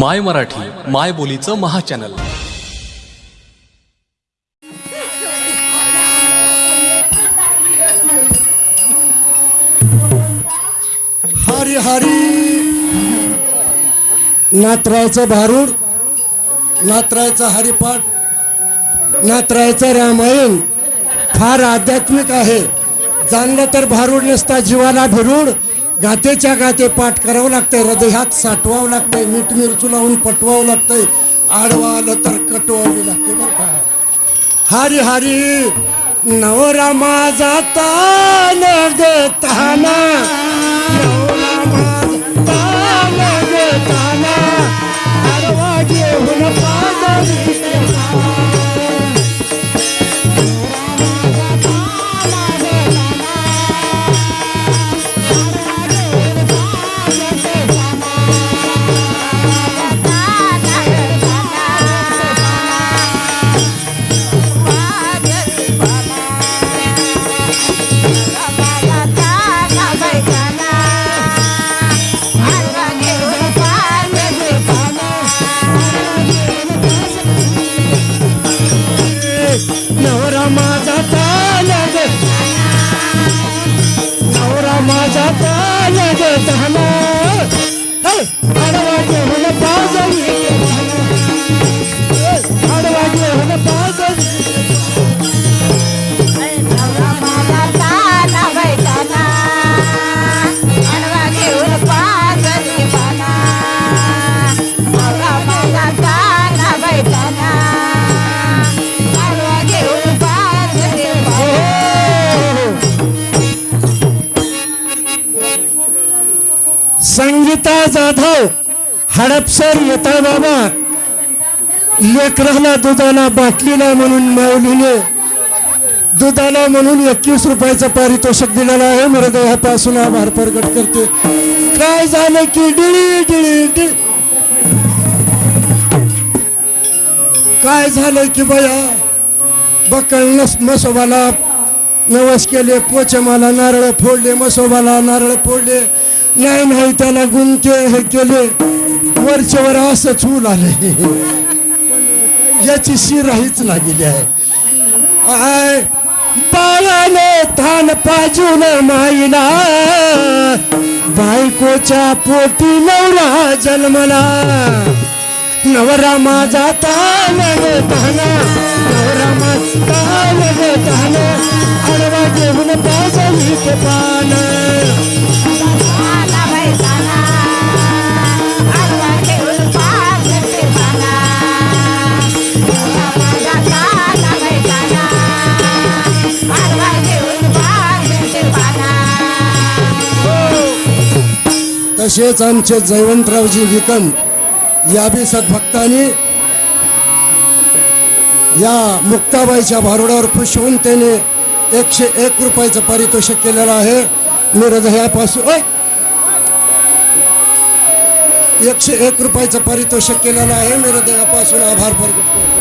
माय मराठी माय बोलीचं महाचॅनल. हरी हरी. नात्रायचं भारूड नात्रायचं हरिपाठ नात्रायचं रामायण फार आध्यात्मिक आहे. जाणलं तर भारूड नसता जीवाला भिरूड. गातेच्या गाते पाठ करावं लागतंय हृदयात साठवावं लागतंय मीठ मिरचू लावून पटवावं लागतंय. आडवा आलं तर कटवावी लागते बरं का? हरी हरी नवरा माझा तान हडपसर येता बाबा. लेकराला दुधाला बाटलीला म्हणून माऊलीने. दुधाला म्हणून एकवीस रुपयाचं पारितोषिक दिलेला आहे. मृदयापासून आभार प्रगट करते. काय झालं की डिळी डिळी डिळ. काय झालं की बया? बकळ मसोबाला नवस केले पोचमाला नारळ फोडले मसोबाला नारळ फोडले. नाही नाही त्याला गुंते हे केले. वरच्यावर असंच होऊ आले. याची शिराहीच लागली आहे. आय बाळाने थान पाजून माईला. बायकोच्या पोटी नवरा जन्मला. नवरा माझा तान ताना नवरा माझा तान ताना आडवा घेऊन पाजली पान. तसेच आमचे जयवंतरावजी विकम या बी सद्भक्तांनी या मुक्ताबाईच्या भारुडावर खुश होऊन त्याने एकशे एक रुपयाचं पारितोषिक केलेलं आहे. मी हृदयापासून एकशे एक रुपयाचं पारितोषिक केलेलं आहे. मी हृदयापासून आभार प्रकट करतो.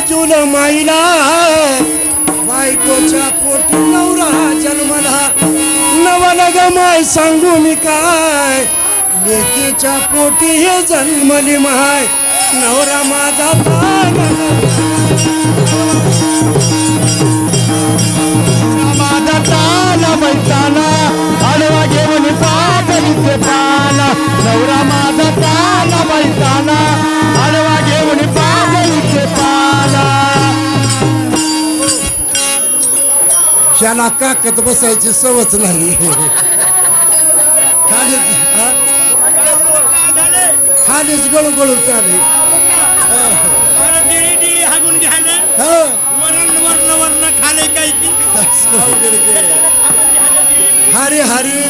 थान माईला. बायकोच्या पोटी नवरा जन्मला. नवला माय सांगू मी काय? लेकीच्या पोटी हे जन्मली माय. नवरा माझा तान माझा त्याला काकत बसायची सवच नाही. खालीच हा? खालीच गळू गळू हागून घ्यायला हा? वरण वरण वरण खाले काय की हरी हरी.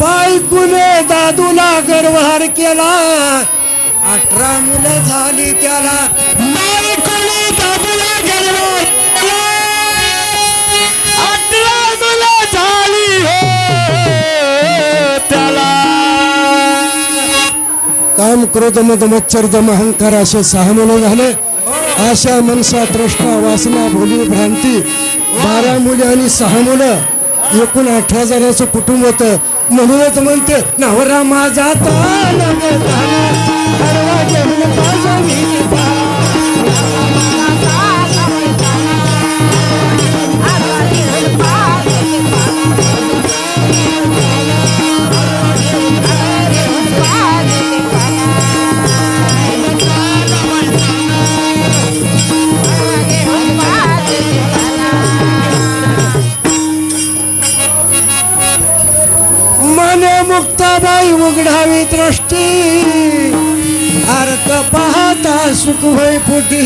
बायकुने दादूला गर्वहार केला. अठरा मुलं झाली त्याला. बायकुने दादूला गर्वहार क्रोध मद मच्छर दम अहंकार असे सहा मुलं झाले. आशा मनसा तृष्णा वासना भोली भ्रांती बारा मुली आणि सहा मुलं एकूण अठरा जणांचं कुटुंब होतं. म्हणूनच म्हणते नवरा माझा मुक्ताबाई उघडावी दृष्टी अर्थ पाहता सुख होई पोटी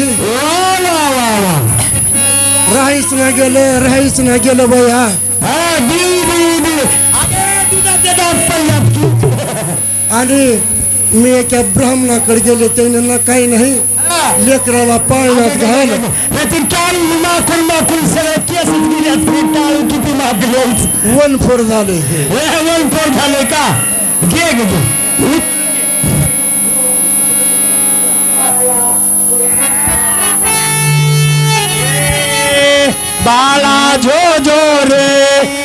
राहीच ना गेलं राहीच ना गेलं बया. आणि मी एका ब्राह्मणाकडे गेले त्यांना काही नाही. लेकराला पाळण्यात घाल. माखून माखून सगळं केस टाळू किती मागले? वन फोर झाले हे. वन फोर झाले का? घे ग घे. बाळा जो रे.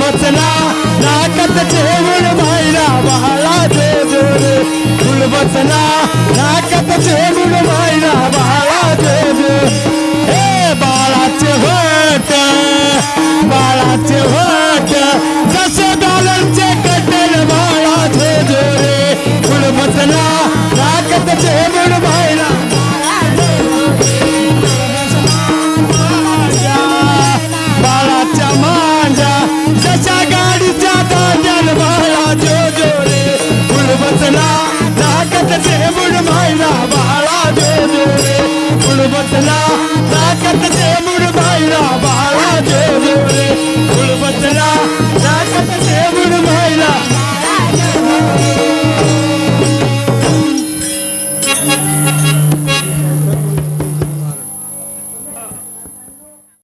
बसला नाकत जेवण बाईला बाळा जे जो फुल बसला नाकत जेवण बाईला